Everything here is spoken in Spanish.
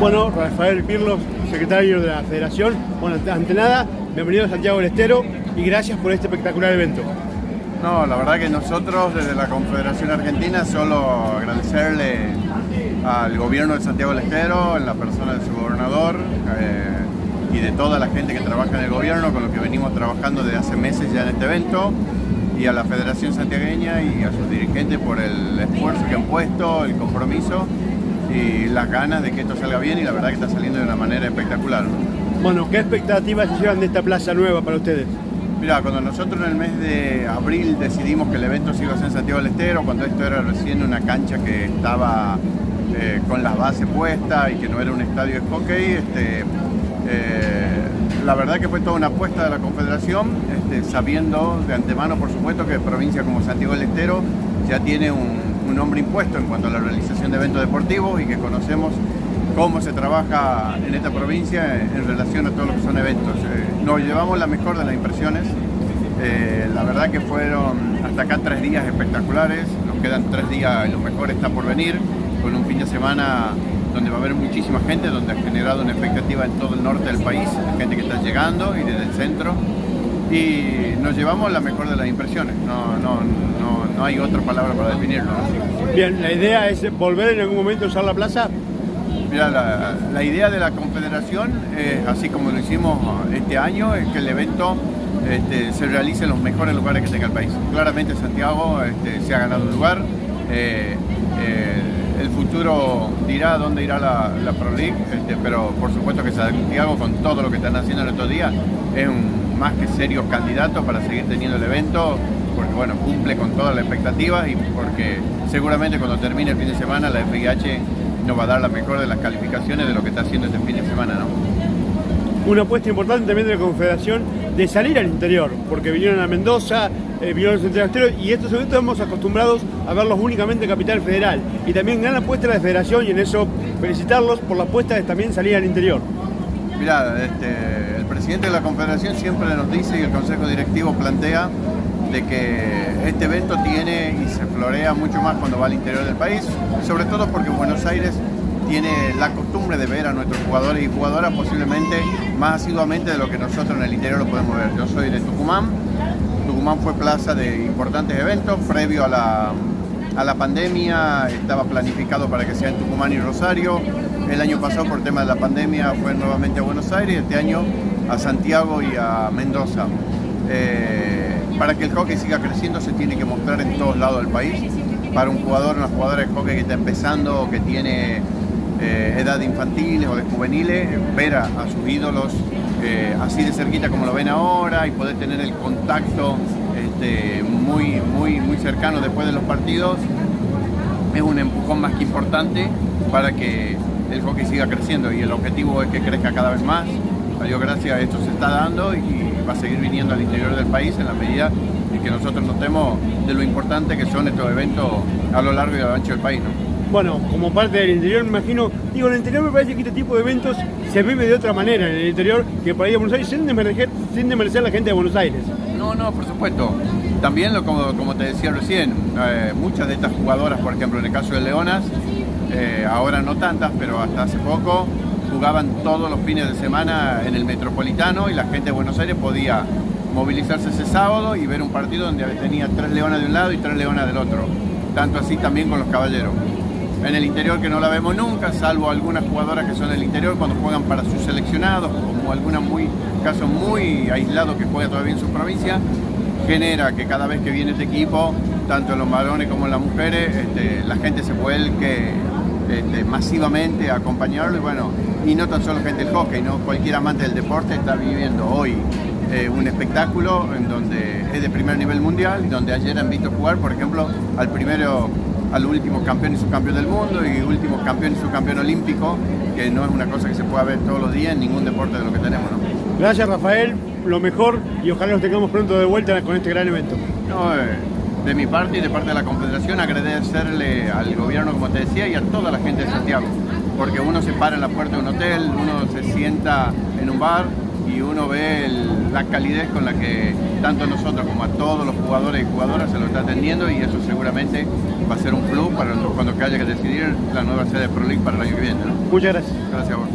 Bueno, Rafael Pirlos, secretario de la Federación. Bueno, ante nada, bienvenido a Santiago del Estero y gracias por este espectacular evento. No, la verdad que nosotros desde la Confederación Argentina solo agradecerle al gobierno de Santiago del Estero, en la persona de su gobernador eh, y de toda la gente que trabaja en el gobierno, con lo que venimos trabajando desde hace meses ya en este evento, y a la Federación Santiagueña y a sus dirigentes por el esfuerzo que han puesto, el compromiso y las ganas de que esto salga bien y la verdad que está saliendo de una manera espectacular. Bueno, ¿qué expectativas se llevan de esta plaza nueva para ustedes? Mira, cuando nosotros en el mes de abril decidimos que el evento se iba a hacer en Santiago del Estero, cuando esto era recién una cancha que estaba eh, con las bases puestas y que no era un estadio de hockey, este, eh, la verdad que fue toda una apuesta de la Confederación, este, sabiendo de antemano, por supuesto, que provincia como Santiago del Estero ya tiene un, un nombre impuesto en cuanto a la realización de eventos deportivos y que conocemos cómo se trabaja en esta provincia en relación a todo lo que son eventos. Eh, nos llevamos la mejor de las impresiones, eh, la verdad que fueron hasta acá tres días espectaculares, nos quedan tres días y lo mejor está por venir, con un fin de semana donde va a haber muchísima gente, donde ha generado una expectativa en todo el norte del país, gente que está llegando y desde el centro, y nos llevamos la mejor de las impresiones, no, no, no, no hay otra palabra para definirlo. Bien, la idea es volver en algún momento a usar la plaza. Mira, la, la idea de la Confederación, eh, así como lo hicimos este año, es que el evento este, se realice en los mejores lugares que tenga el país. Claramente Santiago este, se ha ganado un lugar, eh, eh, el futuro dirá dónde irá la, la Pro League, este, pero por supuesto que Santiago con todo lo que están haciendo en estos días es un más que serio candidato para seguir teniendo el evento porque bueno, cumple con todas las expectativas y porque seguramente cuando termine el fin de semana la FIH nos va a dar la mejor de las calificaciones de lo que está haciendo este fin de semana, ¿no? Una apuesta importante también de la Confederación de salir al interior, porque vinieron a Mendoza, eh, vinieron a Santiago Estero y estos eventos estamos acostumbrados a verlos únicamente en Capital Federal. Y también gran apuesta de la Federación y en eso felicitarlos por la apuesta de también salir al interior. Mirá, este, el presidente de la Confederación siempre nos dice y el Consejo Directivo plantea de que este evento tiene y se florea mucho más cuando va al interior del país, sobre todo porque Buenos Aires tiene la costumbre de ver a nuestros jugadores y jugadoras posiblemente más asiduamente de lo que nosotros en el interior lo podemos ver. Yo soy de Tucumán, Tucumán fue plaza de importantes eventos, previo a la, a la pandemia estaba planificado para que sea en Tucumán y Rosario, el año pasado por tema de la pandemia fue nuevamente a Buenos Aires, este año a Santiago y a Mendoza. Eh, para que el hockey siga creciendo se tiene que mostrar en todos lados del país. Para un jugador, una jugadora de hockey que está empezando o que tiene eh, edad infantil o de juveniles, ver a, sus ídolos eh, así de cerquita como lo ven ahora y poder tener el contacto este, muy, muy, muy cercano después de los partidos es un empujón más que importante para que el hockey siga creciendo y el objetivo es que crezca cada vez más. A Dios gracias, esto se está dando y va a seguir viniendo al interior del país en la medida en que nosotros notemos de lo importante que son estos eventos a lo largo y a lo ancho del país. Bueno, como parte del interior me imagino, digo, en el interior me parece que este tipo de eventos se vive de otra manera en el interior que para ir a Buenos Aires sin desmerecer, sin desmerecer a la gente de Buenos Aires. No, no, por supuesto. También, lo, como, como te decía recién, eh, muchas de estas jugadoras, por ejemplo, en el caso de Leonas, eh, ahora no tantas, pero hasta hace poco jugaban todos los fines de semana en el Metropolitano y la gente de Buenos Aires podía movilizarse ese sábado y ver un partido donde tenía tres leonas de un lado y tres leonas del otro. Tanto así también con los caballeros. En el interior que no la vemos nunca, salvo algunas jugadoras que son del interior cuando juegan para sus seleccionados, como alguna muy, caso muy aislado que juega todavía en su provincia, genera que cada vez que viene este equipo, tanto los varones como las mujeres, este, la gente se vuelque este, masivamente a acompañarlo y bueno, y no tan solo gente del hockey, ¿no? cualquier amante del deporte está viviendo hoy eh, un espectáculo en donde es de primer nivel mundial y donde ayer han visto jugar, por ejemplo, al primero, al último campeón y subcampeón del mundo y último campeón y subcampeón olímpico, que no es una cosa que se pueda ver todos los días en ningún deporte de lo que tenemos. ¿no? Gracias Rafael, lo mejor y ojalá nos tengamos pronto de vuelta con este gran evento. No, eh, de mi parte y de parte de la Confederación agradecerle al gobierno, como te decía, y a toda la gente de Santiago, porque uno se para en la puerta de un hotel, uno se sienta en un bar y uno ve la calidez con la que tanto nosotros como a todos los jugadores y jugadoras se lo está atendiendo y eso seguramente va a ser un club para cuando haya que decidir la nueva sede de Pro League para el año que viene. Muchas gracias. Gracias a vos.